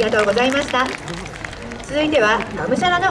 ありがとうございました。続いてはがむしゃらの